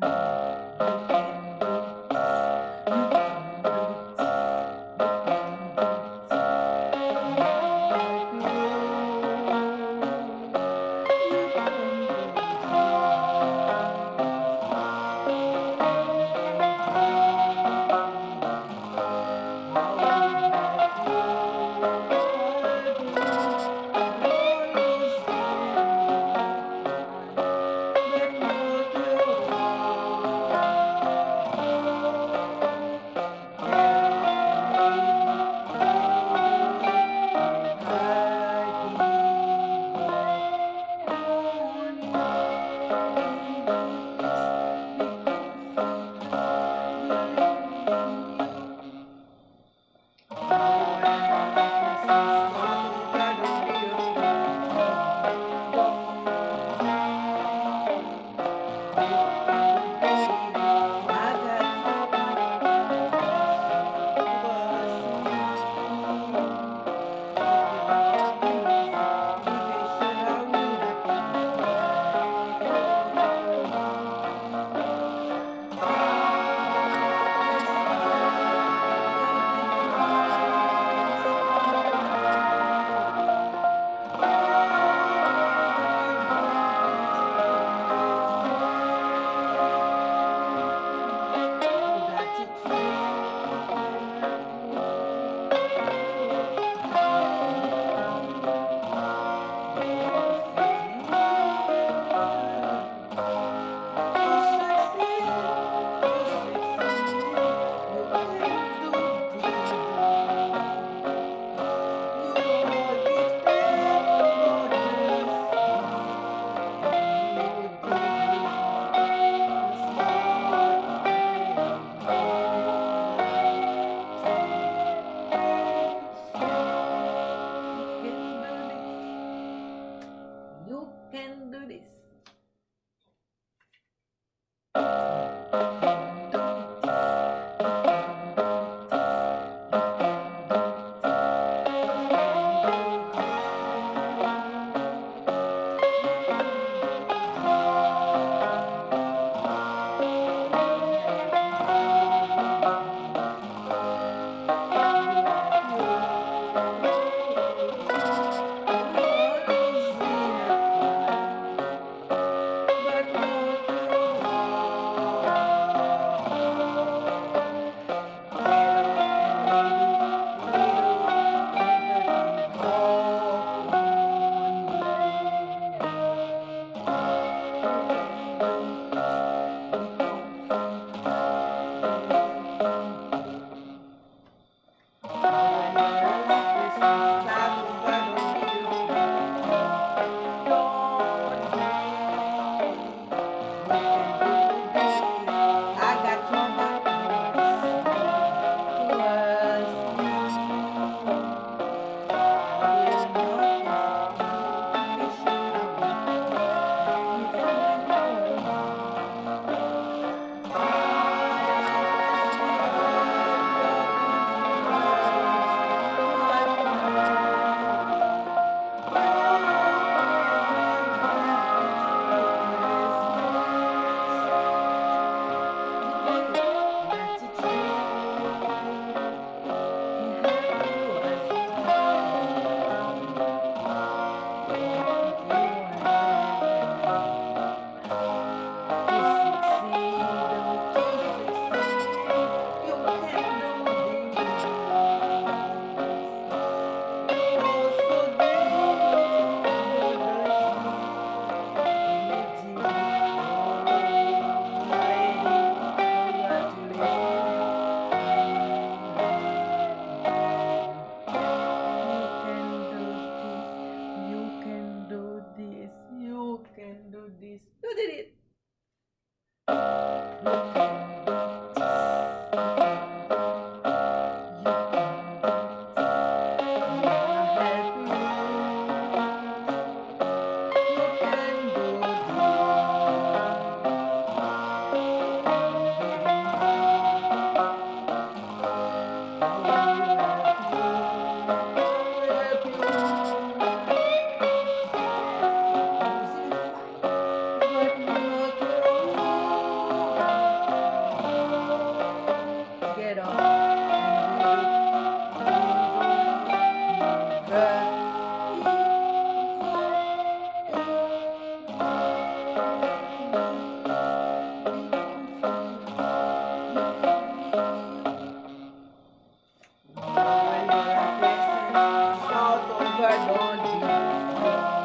But not Lord Jesus.